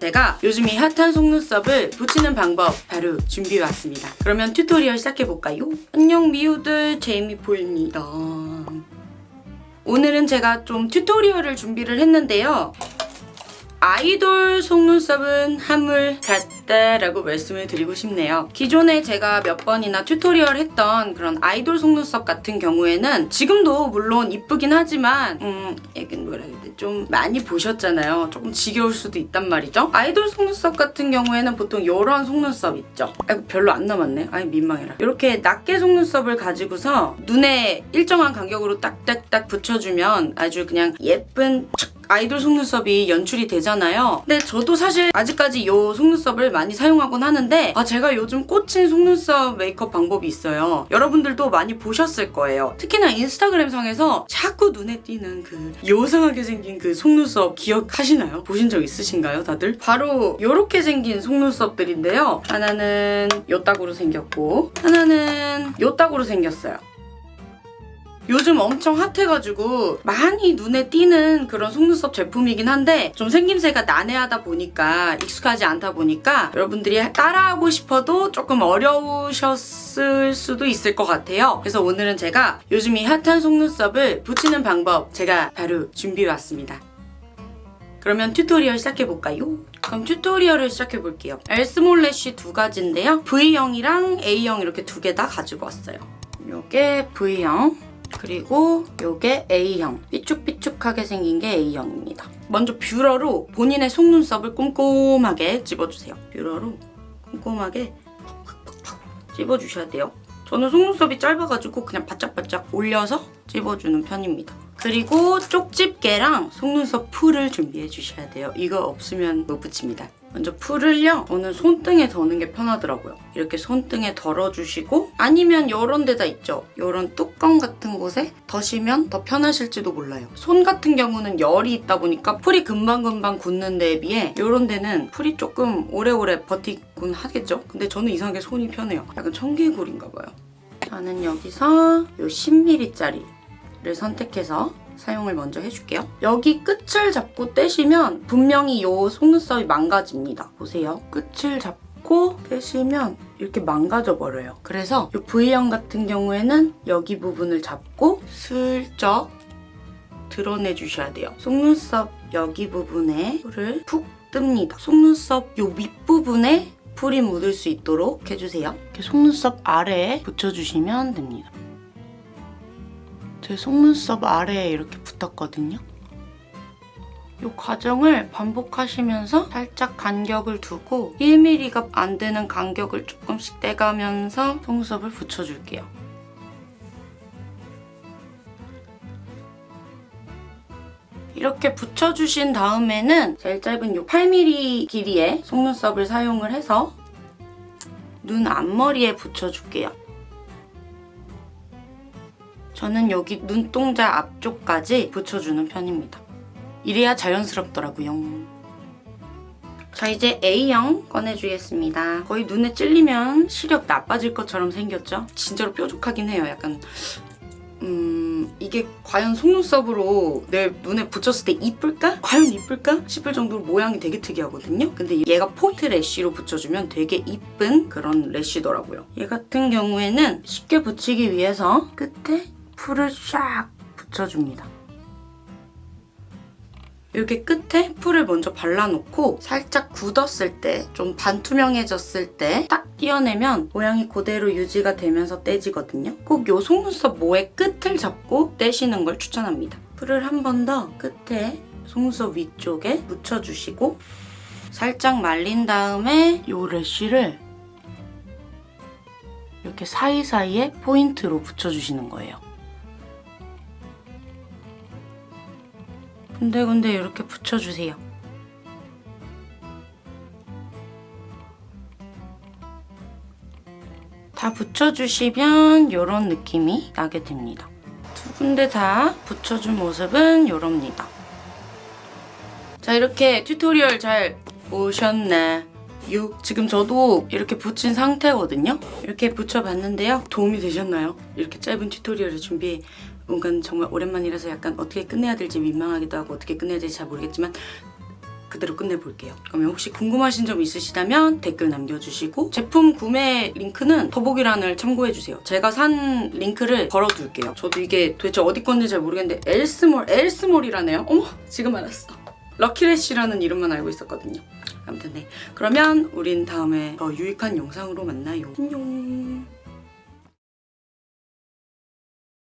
제가 요즘 이 핫한 속눈썹을 붙이는 방법 바로 준비해왔습니다. 그러면 tutorial 시작해볼까요? 안녕 미우들 제이미포입니다. 오늘은 제가 좀 tutorial을 준비를 했는데요. 아이돌 속눈썹은 한물 갔다라고 말씀을 드리고 싶네요. 기존에 제가 몇 번이나 tutorial 했던 그런 아이돌 속눈썹 같은 경우에는 지금도 물론 이쁘긴 하지만 음 약간 뭐라 해야 돼? 좀 많이 보셨잖아요. 조금 지겨울 수도 있단 말이죠. 아이돌 속눈썹 같은 경우에는 보통 이런 속눈썹 있죠. 아이고 별로 안 남았네. 아이 민망해라. 이렇게 낮게 속눈썹을 가지고서 눈에 일정한 간격으로 딱딱딱 붙여주면 아주 그냥 예쁜 촥 아이돌 속눈썹이 연출이 되잖아요. 근데 저도 사실 아직까지 이 속눈썹을 많이 사용하곤 하는데 아 제가 요즘 꽂힌 속눈썹 메이크업 방법이 있어요. 여러분들도 많이 보셨을 거예요. 특히나 인스타그램상에서 자꾸 눈에 띄는 그 요상하게 생긴 그 속눈썹 기억하시나요? 보신 적 있으신가요 다들? 바로 이렇게 생긴 속눈썹들인데요. 하나는 요따구로 생겼고 하나는 요따구로 생겼어요. 요즘 엄청 핫해가지고 많이 눈에 띄는 그런 속눈썹 제품이긴 한데 좀 생김새가 난해하다 보니까 익숙하지 않다 보니까 여러분들이 따라하고 싶어도 조금 어려우셨을 수도 있을 것 같아요. 그래서 오늘은 제가 요즘 이 핫한 속눈썹을 붙이는 방법 제가 바로 준비해왔습니다. 그러면 tutorial 시작해볼까요? 그럼 tutorial을 시작해볼게요. 엘스몰 lash 두 가지인데요. V형이랑 A형 이렇게 두 개 다 가지고 왔어요. 요게 V형 그리고 요게 A형 삐쭉삐쭉하게 생긴 게 A형입니다. 먼저 뷰러로 본인의 속눈썹을 꼼꼼하게 집어주세요. 뷰러로 꼼꼼하게 집어주셔야 돼요. 저는 속눈썹이 짧아가지고 그냥 바짝바짝 올려서 집어주는 편입니다. 그리고 쪽집게랑 속눈썹 풀을 준비해 주셔야 돼요. 이거 없으면 못 붙입니다. 먼저 풀을요. 저는 손등에 더는 게 편하더라고요. 이렇게 손등에 덜어주시고 아니면 이런 데다 있죠. 이런 뚜껑 같은 곳에 더시면 더 편하실지도 몰라요. 손 같은 경우는 열이 있다 보니까 풀이 금방금방 굳는 데에 비해 이런 데는 풀이 조금 오래오래 버티곤 하겠죠? 근데 저는 이상하게 손이 편해요. 약간 청개구리인가 봐요. 저는 여기서 이 10mm짜리를 선택해서 사용을 먼저 해줄게요. 여기 끝을 잡고 떼시면 분명히 이 속눈썹이 망가집니다. 보세요. 끝을 잡고 떼시면 이렇게 망가져버려요. 그래서 이 V형 같은 경우에는 여기 부분을 잡고 슬쩍 드러내주셔야 돼요. 속눈썹 여기 부분에 풀을 푹 뜹니다. 속눈썹 이 윗부분에 풀이 묻을 수 있도록 해주세요. 이렇게 속눈썹 아래에 붙여주시면 됩니다. 제 속눈썹 아래에 이렇게 붙었거든요. 이 과정을 반복하시면서 살짝 간격을 두고 1mm가 안 되는 간격을 조금씩 떼가면서 속눈썹을 붙여줄게요. 이렇게 붙여주신 다음에는 제일 짧은 이 8mm 길이의 속눈썹을 사용을 해서 눈 앞머리에 붙여줄게요. 저는 여기 눈동자 앞쪽까지 붙여주는 편입니다. 이래야 자연스럽더라고요. 자 이제 A형 꺼내주겠습니다. 거의 눈에 찔리면 시력 나빠질 것처럼 생겼죠? 진짜로 뾰족하긴 해요. 약간 음 이게 과연 속눈썹으로 내 눈에 붙였을 때 이쁠까? 과연 이쁠까? 싶을 정도로 모양이 되게 특이하거든요. 근데 얘가 포인트 래쉬로 붙여주면 되게 이쁜 그런 래쉬더라고요. 얘 같은 경우에는 쉽게 붙이기 위해서 끝에 풀을 샥 붙여줍니다. 이렇게 끝에 풀을 먼저 발라놓고 살짝 굳었을 때, 좀 반투명해졌을 때딱 떼어내면 모양이 그대로 유지가 되면서 떼지거든요. 꼭이 속눈썹 모의 끝을 잡고 떼시는 걸 추천합니다. 풀을 한 번 더 끝에 속눈썹 위쪽에 묻혀주시고 살짝 말린 다음에 이 래쉬를 이렇게 사이사이에 포인트로 붙여주시는 거예요. 군데군데 이렇게 붙여주세요. 다 붙여주시면 이런 느낌이 나게 됩니다. 두 군데 다 붙여준 모습은 이럽니다. 자 이렇게 tutorial 잘 보셨나요? 지금 저도 이렇게 붙인 상태거든요. 이렇게 붙여봤는데요. 도움이 되셨나요? 이렇게 짧은 tutorial을 준비해 뭔가 정말 오랜만이라서 약간 어떻게 끝내야 될지 민망하기도 하고 어떻게 끝내야 될지 잘 모르겠지만 그대로 끝내볼게요. 그러면 혹시 궁금하신 점 있으시다면 댓글 남겨주시고 제품 구매 링크는 더보기란을 참고해주세요. 제가 산 링크를 걸어둘게요. 저도 이게 도대체 어디 건지 잘 모르겠는데 엘스몰, 엘스몰이라네요. 어머 지금 알았어. 럭키래쉬라는 이름만 알고 있었거든요. 아무튼 네. 그러면 우린 다음에 더 유익한 영상으로 만나요. 안녕.